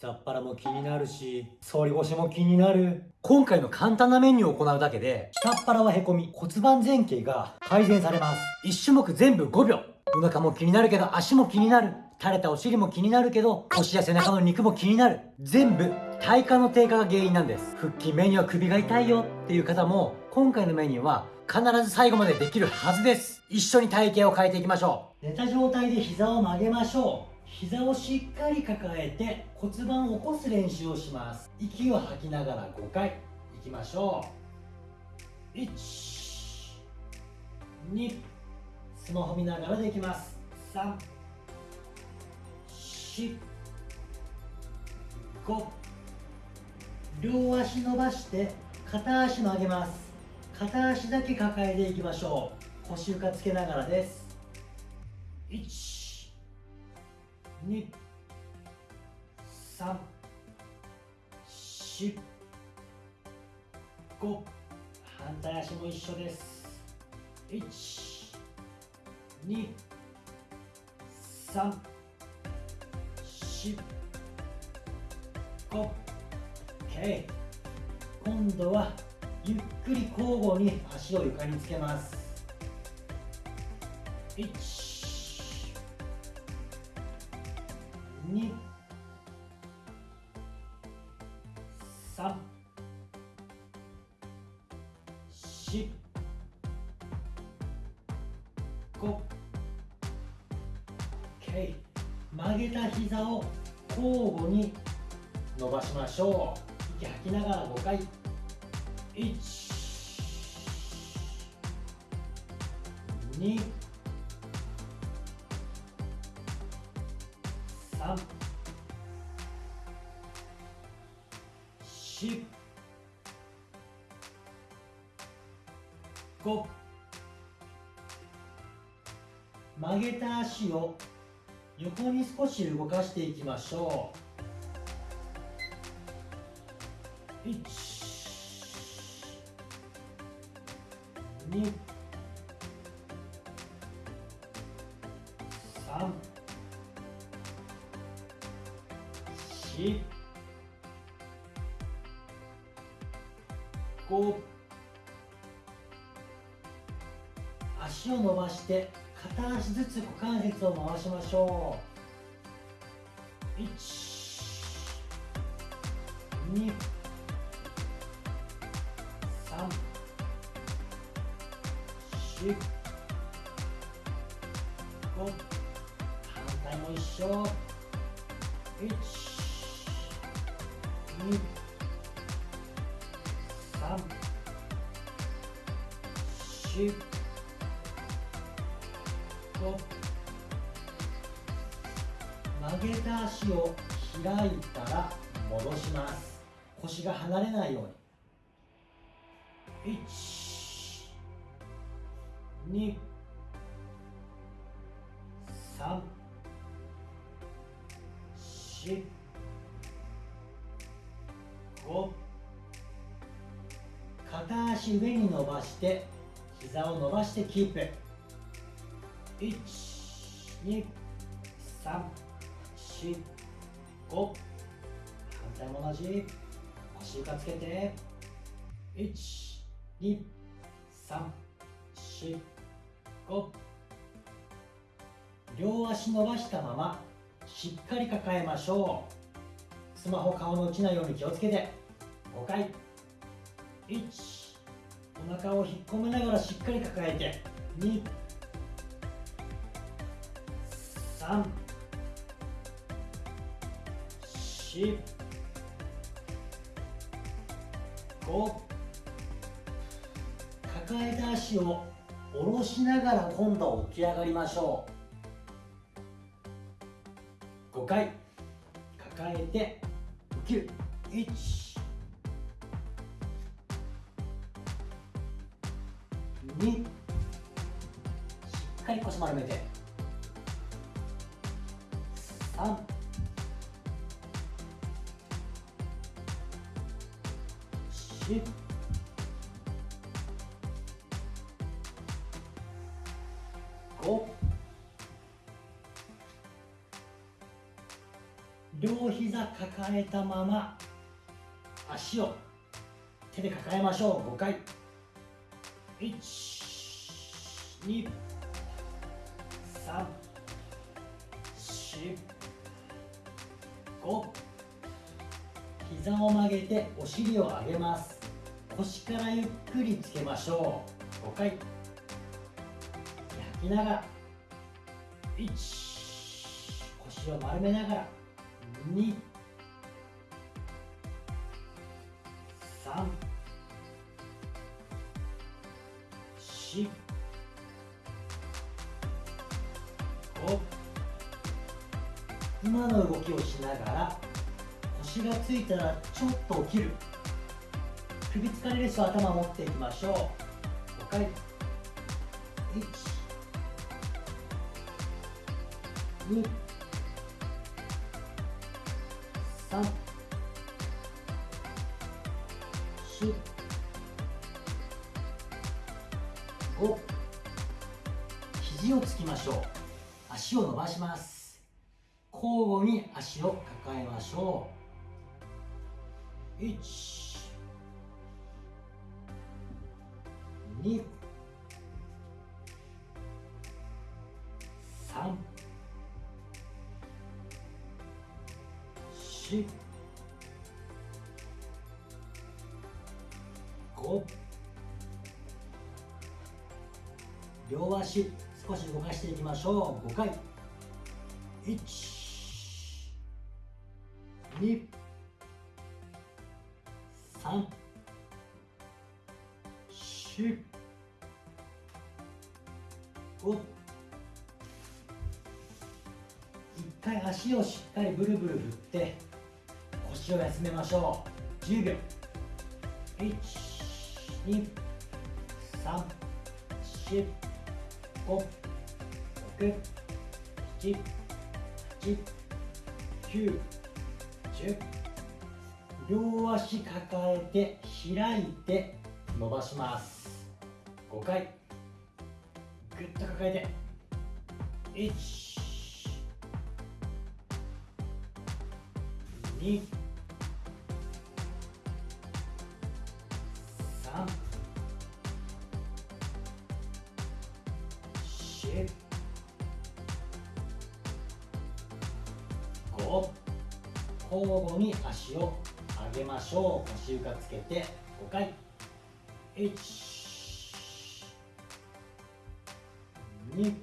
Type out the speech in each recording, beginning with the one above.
下っ腹も気になるし、反り腰も気になる。今回の簡単なメニューを行うだけで、下っ腹はへこみ、骨盤前傾が改善されます。1種目全部5秒。お腹も気になるけど足も気になる。垂れたお尻も気になるけど、腰や背中の肉も気になる。全部、体幹の低下が原因なんです。腹筋メニューは首が痛いよっていう方も、今回のメニューは必ず最後までできるはずです。一緒に体型を変えていきましょう。寝た状態で膝を曲げましょう。膝をしっかり抱えて骨盤を起こす練習をします。息を吐きながら5回。いきましょう。1 2スマホ見ながらできます。3 4 5両足伸ばして片足曲げます。片足だけ抱えていきましょう。腰床つけながらです。1 2 3 4 5反対足も一緒です。1 2 3 4 5 OK 今度はゆっくり交互に足を床につけます。1二三四五。OK 曲げた膝を交互に伸ばしましょう。息吐きながら5回。1 2 3 4 5曲げた足を横に少し動かしていきましょう。1 2四、五、足を伸ばして片足ずつ股関節を回しましょう。1 2 3 4 5反対も一緒。1曲げた足を開いたら戻します腰が離れないように1 2 3 4を片足上に伸ばして膝を伸ばしてキープ。12345反対も同じ。足床つけて。12345両足伸ばしたまましっかり抱えましょう。スマホ顔の落ちないように気をつけて。5回。1お腹を引っ込めながらしっかり抱えて。2 3 4 5抱えた足を下ろしながら今度は起き上がりましょう。5回。抱えて起きる。1にしっかり腰丸めて。3 4五。両膝抱えたまま足を手で抱えましょう。5回。1 2 3 4 5膝を曲げてお尻を上げます。腰からゆっくりつけましょう。5回。吐きながら。1腰を丸めながら。2 3 4 5今の動きをしながら腰がついたらちょっと起きる。首疲れる人は頭持っていきましょう。5回。1 2 3肘をつきましょう。足を伸ばします。交互に足を抱えましょう。1 2 3 4 5両足。少し動かしていきましょう。5回1 2 3 4 5一回足をしっかりブルブル振って腰を休めましょう。10秒。1 2 3 4 5 6 7 8 9 10両足抱えて開いて伸ばします。5回。ぐっと抱えて。1 2交互に足を上げましょう。腰床つけて5回。1 2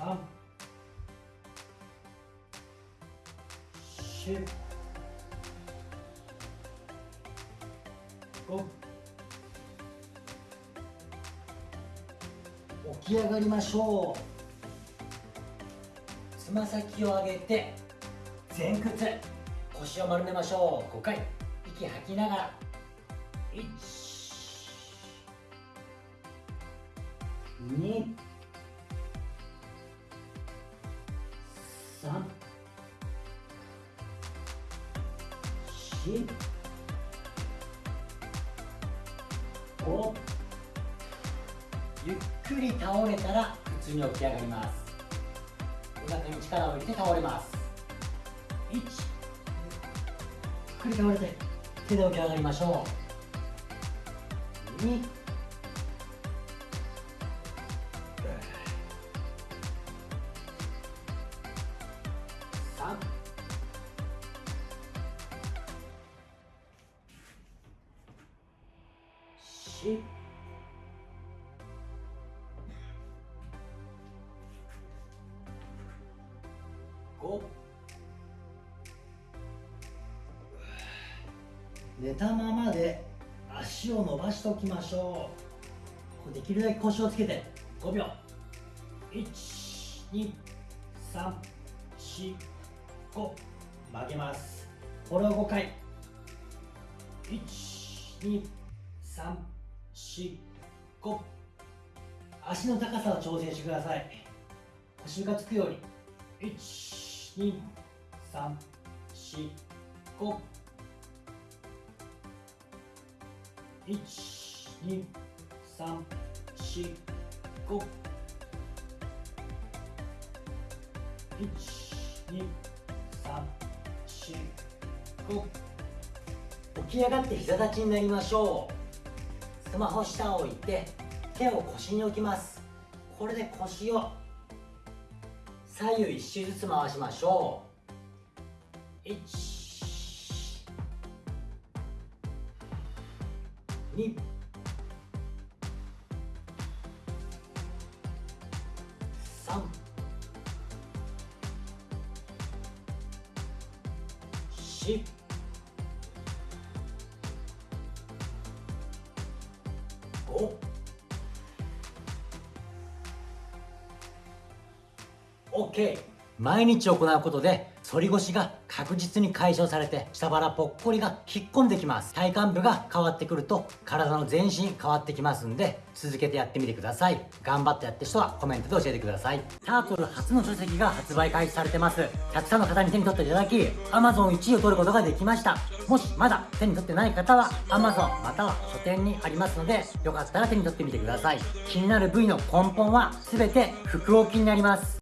3 4 5起き上がりましょう。つま先を上げて前屈。腰を丸めましょう。5回。息吐きながら。1 2 3 4 5ゆっくり倒れたら普通に起き上がります。お腹に力を入れて倒れます。1ゆっくり倒れて手で起き上がりましょう。2 3 4寝たままで足を伸ばしておきましょう。できるだけ腰をつけて5秒。12345曲げます。これを5回。12345足の高さを調整してください。腰がつくように。12345 1 2 3 4 5 12345起き上がって膝立ちになりましょう。スマホ下を置いて手を腰に置きます。これで腰を左右一周ずつ回しましょう。1 2 3 4 5 OK 毎日行うことで反り腰が確実に解消されて下腹ぽっこりが引っ込んできます。体幹部が変わってくると体の全身変わってきますんで続けてやってみてください。頑張ってやってる人はコメントで教えてください。タートル初の書籍が発売開始されてます。たくさんの方に手に取っていただき Amazon1 位を取ることができました。もしまだ手に取ってない方は Amazon または書店にありますのでよかったら手に取ってみてください。気になる部位の根本は全て腹横筋になります。